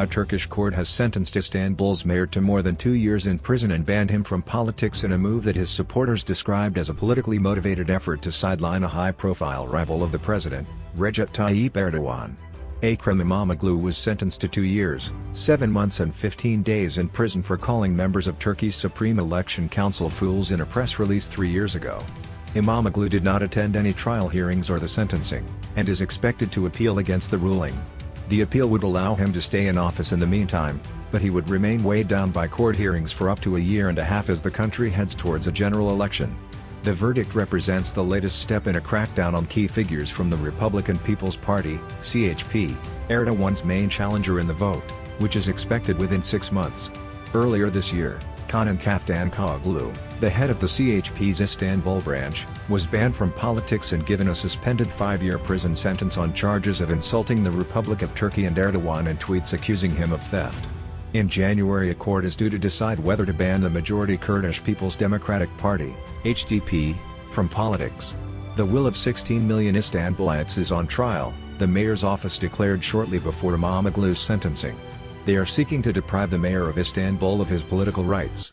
A Turkish court has sentenced Istanbul's mayor to more than two years in prison and banned him from politics in a move that his supporters described as a politically motivated effort to sideline a high-profile rival of the president, Recep Tayyip Erdogan. Ekrem İmamoğlu was sentenced to two years, seven months and 15 days in prison for calling members of Turkey's Supreme Election Council fools in a press release three years ago. Imamoglu did not attend any trial hearings or the sentencing, and is expected to appeal against the ruling. The appeal would allow him to stay in office in the meantime, but he would remain weighed down by court hearings for up to a year and a half as the country heads towards a general election. The verdict represents the latest step in a crackdown on key figures from the Republican People's Party, CHP, Erdogan's main challenger in the vote, which is expected within six months. Earlier this year, Canan Kaftancıoğlu, the head of the CHP's Istanbul branch, was banned from politics and given a suspended five-year prison sentence on charges of insulting the Republic of Turkey and Erdogan and tweets accusing him of theft. In January a court is due to decide whether to ban the majority Kurdish People's Democratic Party, HDP, from politics. The will of 16 million Istanbulites is on trial, the mayor's office declared shortly before Imamoglu's sentencing. They are seeking to deprive the mayor of Istanbul of his political rights.